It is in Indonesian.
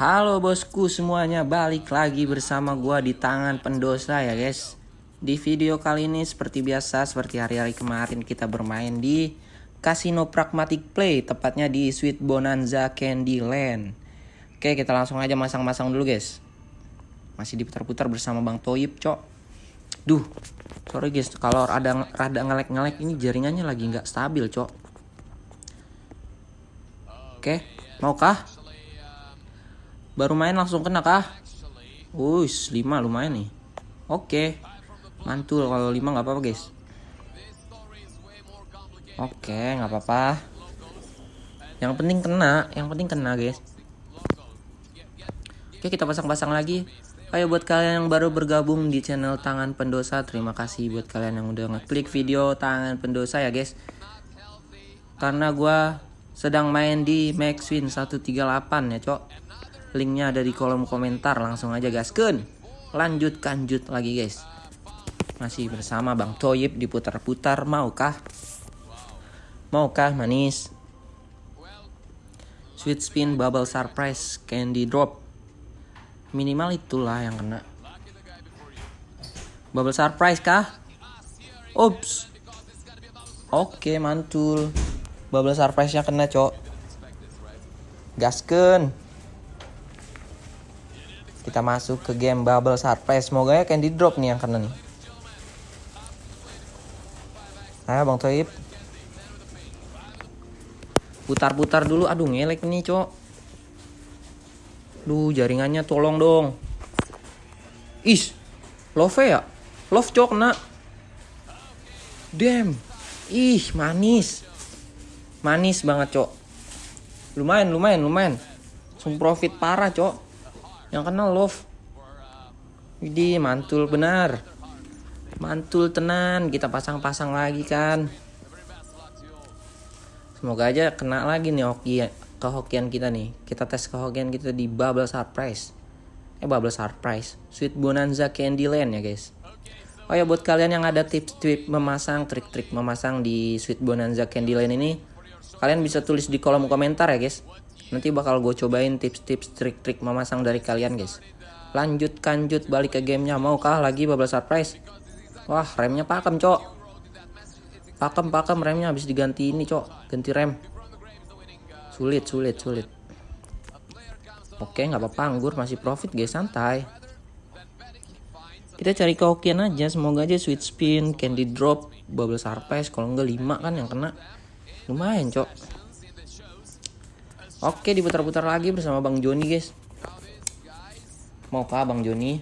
Halo bosku semuanya, balik lagi bersama gua di tangan pendosa ya guys. Di video kali ini seperti biasa, seperti hari-hari kemarin kita bermain di Casino Pragmatic Play, tepatnya di Sweet Bonanza Candyland. Oke, kita langsung aja masang-masang dulu guys. Masih diputar-putar bersama Bang Toyib, cok. Duh, sorry guys, kalau ada rada ngelek-ngelek ini jaringannya lagi nggak stabil, cok. Oke, maukah? Baru main langsung kena kah? Wush, 5 lumayan nih. Oke. Mantul kalau 5 nggak apa-apa, guys. Oke, nggak apa-apa. Yang penting kena, yang penting kena, guys. Oke, kita pasang-pasang lagi. Ayo buat kalian yang baru bergabung di channel Tangan Pendosa, terima kasih buat kalian yang udah ngeklik video Tangan Pendosa ya, guys. Karena gua sedang main di Maxwin 138 ya, Cok. Linknya ada di kolom komentar Langsung aja gasken Lanjut kanjut lagi guys. Masih bersama Bang Toyib diputar-putar Maukah? Maukah manis? Sweet spin bubble surprise candy drop. Minimal itulah yang kena. Bubble surprise kah? Ups. Oke mantul. Bubble surprise nya kena cok. Gasken kita masuk ke game Bubble Surprise. Semoga ya candy drop nih yang kena nih. Ayo Bang Toib. Putar-putar dulu. Aduh ngelek nih, Cok. Duh, jaringannya tolong dong. Is. Love ya? Love cok kena. Damn. Ih, manis. Manis banget, Cok. Lumayan, lumayan, lumayan. Langsung profit parah, Cok yang kenal love. Widih mantul benar. Mantul tenan. Kita pasang-pasang lagi kan. Semoga aja kena lagi nih hoki kehokian kita nih. Kita tes kehokian kita di bubble surprise. Eh bubble surprise. Sweet bonanza candyland ya guys. Oh ya buat kalian yang ada tips-tips memasang trik-trik memasang di sweet bonanza candyland ini kalian bisa tulis di kolom komentar ya guys Nanti bakal gue cobain tips-tips trik-trik memasang dari kalian guys. Lanjut kanjut balik ke gamenya. Maukah lagi bubble surprise? Wah remnya pakem cok. Pakem pakem remnya habis diganti ini cok. Ganti rem. Sulit sulit sulit. Oke nggak apa-apa anggur masih profit guys santai. Kita cari kehokian aja semoga aja sweet spin, candy drop, bubble surprise kalau enggak 5 kan yang kena. Lumayan cok. Oke diputar-putar lagi bersama Bang Joni guys Mau kah Bang Joni